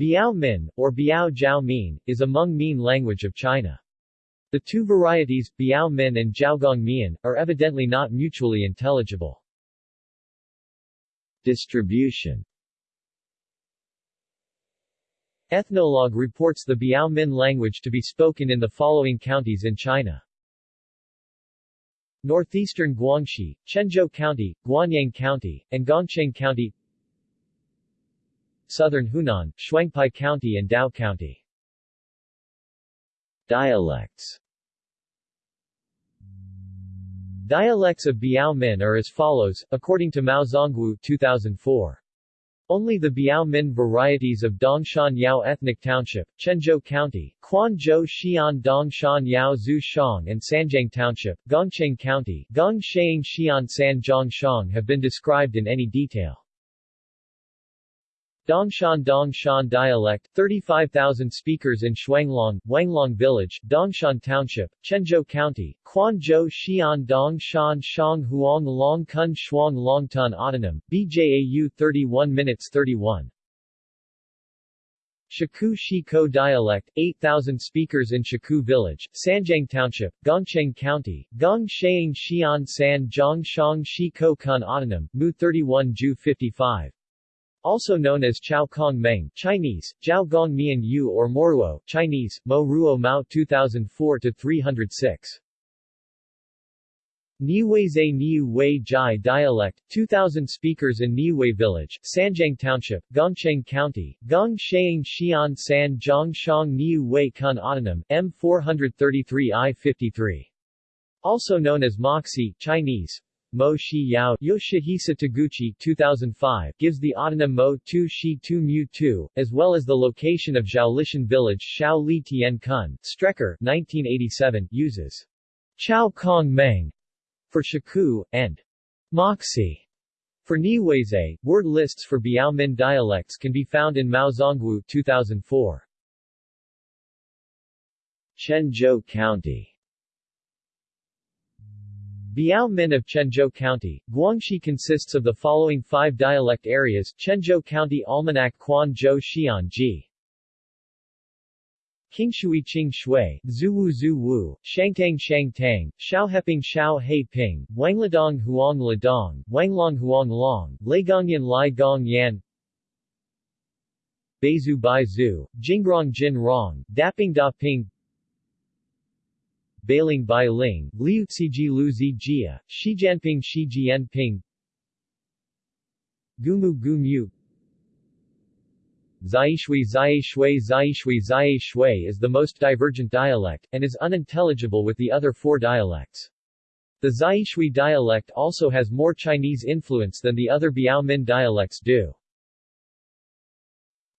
Biao Min, or Biao Jiao Min, is a Hmong-Mien language of China. The two varieties, Biao Min and Jiaogong Mian, are evidently not mutually intelligible. Distribution Ethnologue reports the Biao Min language to be spoken in the following counties in China. Northeastern Guangxi, Quanzhou County, Guanyang County, and Gongcheng County Southern Hunan, Shuangpai County and Dao County Dialects Dialects of Biao Min are as follows, according to Mao Zongwu 2004. Only the Biao Min varieties of Dongshan Yao Ethnic Township, Quanzhou County, Quanzhou Xian Dongshan Yao Zhu Shang and Sanjiang Township, Gongcheng County, Gongcheng Xian San Zhang Shang have been described in any detail. Dongshan Dongshan dialect, 35,000 speakers in Shuanglong, Wanglong Village, Dongshan Township, Quanzhou County, Quanzhou Xian Dongshan Shang Huang Long Kun Shuang Long Tun Autonym, BJAU 31 minutes 31. Shaku Shiko dialect, 8,000 speakers in Shaku Village, Sanjiang Township, Gongcheng County, Gong Sheing Xian San Zhang Shang Shiko Kun Autonym, Mu 31 Ju 55 also known as Chao Kong Meng Chinese, Jiao Gong Mian Yu or Moruo Chinese, Mo Ruo Mao 2004-306. Niweize Niu Wei Jai dialect, 2,000 speakers in Niwei Village, Sanjiang Township, Gongcheng County, Gong Sheing Xian San Zhongshang Niu Wei Kun Autonym, M433I53. Also known as Moxi Chinese, Mo Shi Yao Yoshihisa Taguchi 2005 gives the autonym Mo Tu Shi Tu Mu Tu, as well as the location of Zhaolishan village Shao Li Tian Kun. Strecker 1987 uses Chao Kong Meng for Shaku, and Moxi for Niweize. Word lists for Biaomin dialects can be found in Mao Zongwu 2004. Quanzhou County Biao Min of Quanzhou County, Guangxi consists of the following five dialect areas Quanzhou County Almanac Quan Zhou Xian Ji Qingshui Qing Shui, Zuwu Zhu Shangtang Shang Tang, Shaoheping Shao He Ping, Wangladong Huang Ladong, Wanglong Huang Long, Laigongyan Lai Gong Yan Beizu Bai Zhu, Jingrong Jin Rong, Daping Da Ping Bailing Bai Ling, Liu Ciji Lu Zi Jia, Shijianping Shi Jianping Gumu Gumu Zaishui Zaishui Zaishui Zaishui is the most divergent dialect, and is unintelligible with the other four dialects. The Zaishui dialect also has more Chinese influence than the other Biao Min dialects do.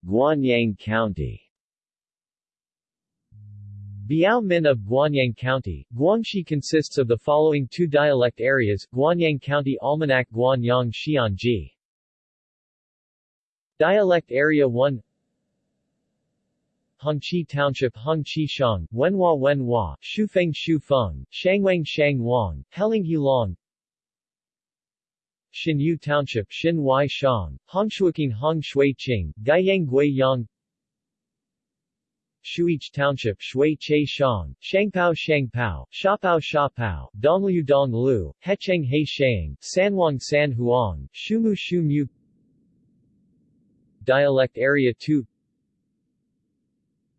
Guanyang County Biao Min of Guanyang County, Guangxi consists of the following two dialect areas, Guanyang County Almanac Guanyang Xianji. Dialect Area 1 Hongqi Township Hongqi Shang, Wenhua Wenhua, Shufeng Shufeng, Shangwang Shangwang, Heling Long Xinyu Township Xin Shang, Hongshuiqing Hong Shui Qing, Gaiyang Gui Yang Shuich Township Shui Che Shang, Shangpao Shangpao, Shapao Shapao, Donglu Donglu, Hecheng He Shang, Sanwang San Huang, Shumu. Shu Mu Dialect Area 2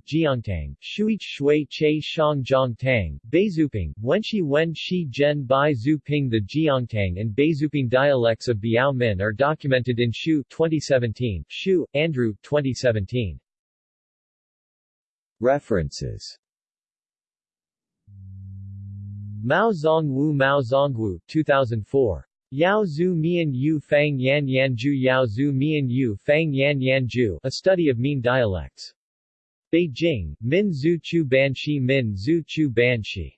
Jiangtang, Shuich Shui Che Shang Jiangtang, Beizuping, Wenshi Wen Shi Zhen Bai Zuping The Jiangtang and Beizuping dialects of Biao Min are documented in Hsiu 2017, Hsiu, Andrew 2017. References Mao Zongwu Mao Zongwu 2004. Yao Zhu Mian Yu Fang Yan Yan Yao Zhu Mian Yu Fang Yan Yan A Study of Mien Dialects. Beijing, Min Zhu Chu Banshi Min Zhu Chu Banshi